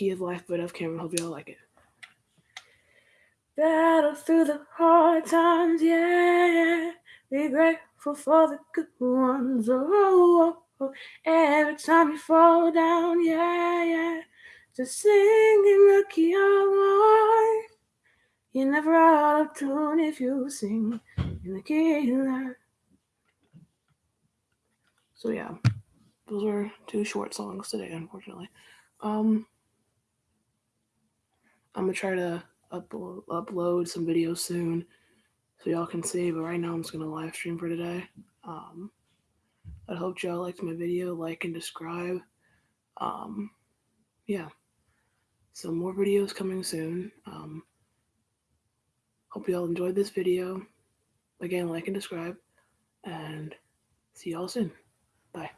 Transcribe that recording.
Key of Life by Dove Cameron. Hope y'all like it. Battle through the hard times, yeah. Be grateful for the good ones. Oh, oh, oh. every time you fall down, yeah, yeah. Just sing in the key of life. You're never out of tune if you sing in the key of life. So yeah, those were two short songs today, unfortunately. Um, I'm gonna try to upload upload some videos soon so y'all can see. But right now, I'm just gonna live stream for today. Um, I hope y'all liked my video. Like and subscribe. Um, yeah. So more videos coming soon. Um, hope y'all enjoyed this video. Again, like and subscribe, and see y'all soon. Bye.